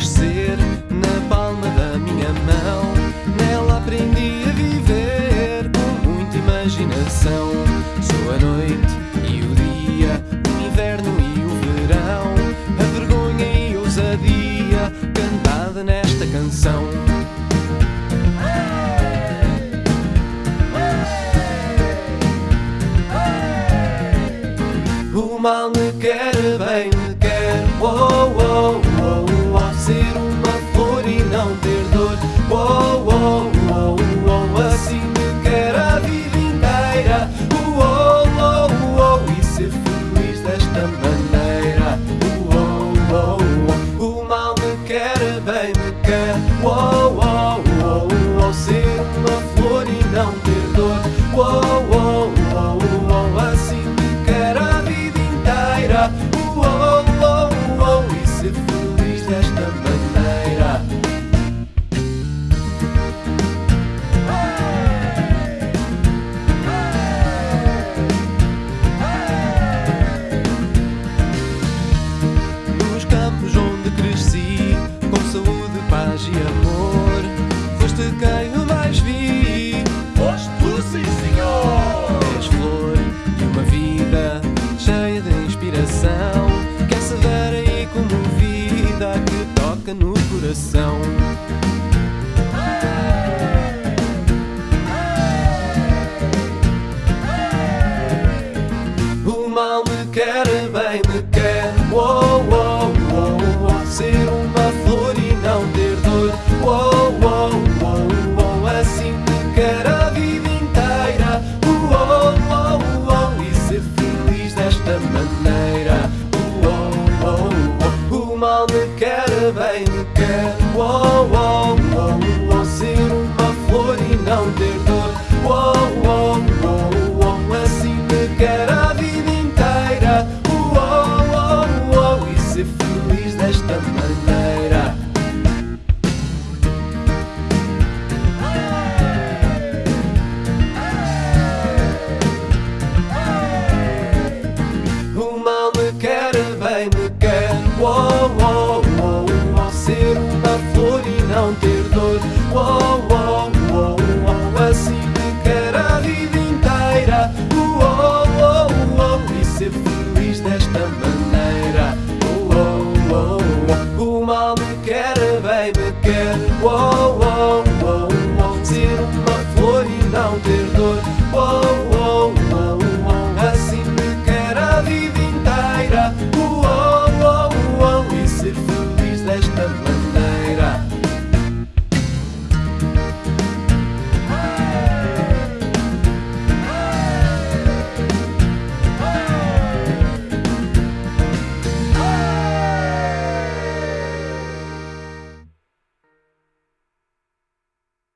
crescer na palma da minha mão. Nela aprendi a viver com muita imaginação. Sou a noite e o dia, o inverno e o verão, a vergonha e a ousadia cantada nesta canção. O mal me quer bem, me quer. Oh, oh, oh. Ser uma flor e não ter dor. Oh, oh, oh, oh. Assim me quer a vida inteira. Oh, oh, oh, oh. E ser feliz desta maneira. Oh, oh, oh. O mal me quer, bem me quer. Oh, oh, oh, oh. Ser uma flor e não ter dor. Oh, oh, oh, feliz desta maneira. Mal me quer, bem me quer. Oh, oh, oh. Ser uma flor e não ter dor. Oh, oh, oh, oh. Assim me quer a vida inteira. Oh, oh, oh. E ser feliz desta maneira. Oh, oh, oh. O mal me quer, bem me quer. Oh, oh, oh. Ser uma flor e não ter dor. Oh, feliz desta maneira. O mal me quer, bem me quer. Oh, oh, oh, oh. Ser uma flor e não ter dor. Oh, Me quer, é uou, uou, uou, ser uma flor e não ter dor. Uou, uou, uou, uou, assim me quer a vida inteira. Uou, uou, uou, e ser feliz desta maneira.